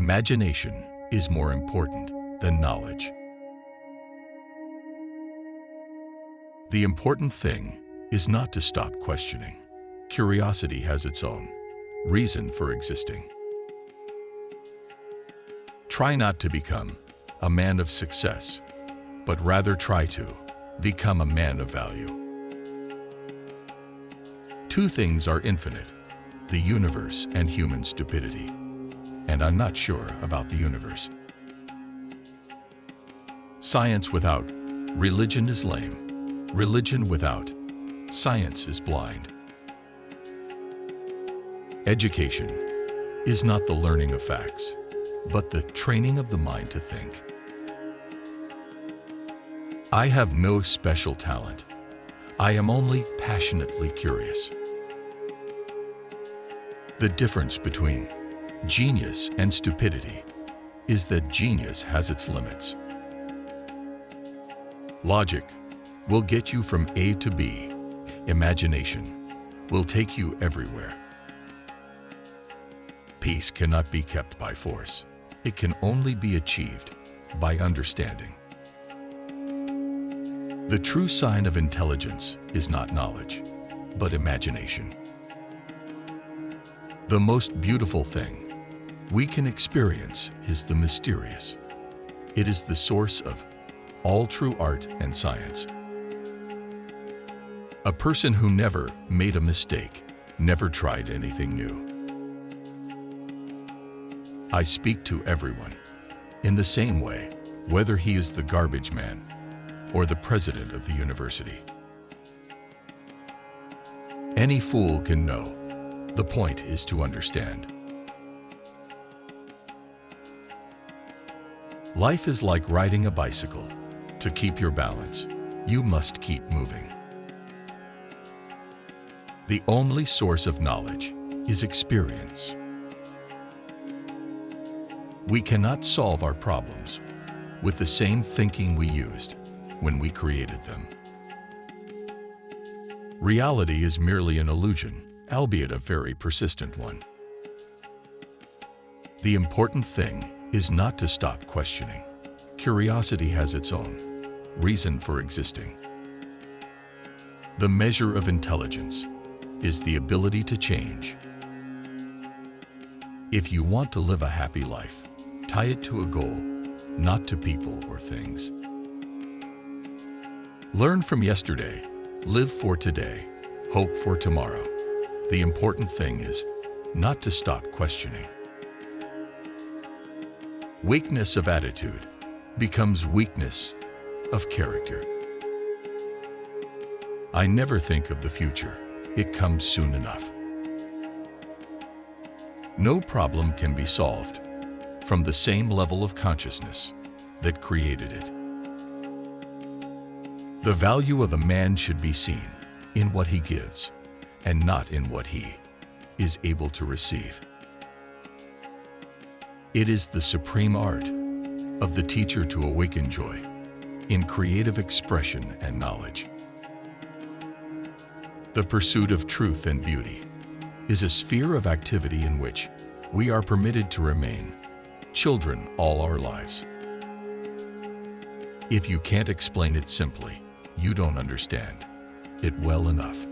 Imagination is more important than knowledge. The important thing is not to stop questioning. Curiosity has its own reason for existing. Try not to become a man of success, but rather try to become a man of value. Two things are infinite, the universe and human stupidity and I'm not sure about the universe. Science without religion is lame. Religion without science is blind. Education is not the learning of facts, but the training of the mind to think. I have no special talent. I am only passionately curious. The difference between Genius and stupidity is that genius has its limits. Logic will get you from A to B. Imagination will take you everywhere. Peace cannot be kept by force. It can only be achieved by understanding. The true sign of intelligence is not knowledge, but imagination. The most beautiful thing we can experience is the mysterious. It is the source of all true art and science. A person who never made a mistake never tried anything new. I speak to everyone in the same way, whether he is the garbage man or the president of the university. Any fool can know. The point is to understand. Life is like riding a bicycle. To keep your balance, you must keep moving. The only source of knowledge is experience. We cannot solve our problems with the same thinking we used when we created them. Reality is merely an illusion, albeit a very persistent one. The important thing is not to stop questioning. Curiosity has its own reason for existing. The measure of intelligence is the ability to change. If you want to live a happy life, tie it to a goal, not to people or things. Learn from yesterday, live for today, hope for tomorrow. The important thing is not to stop questioning. Weakness of attitude becomes weakness of character. I never think of the future. It comes soon enough. No problem can be solved from the same level of consciousness that created it. The value of a man should be seen in what he gives and not in what he is able to receive. It is the supreme art of the teacher to awaken joy in creative expression and knowledge. The pursuit of truth and beauty is a sphere of activity in which we are permitted to remain children all our lives. If you can't explain it simply, you don't understand it well enough.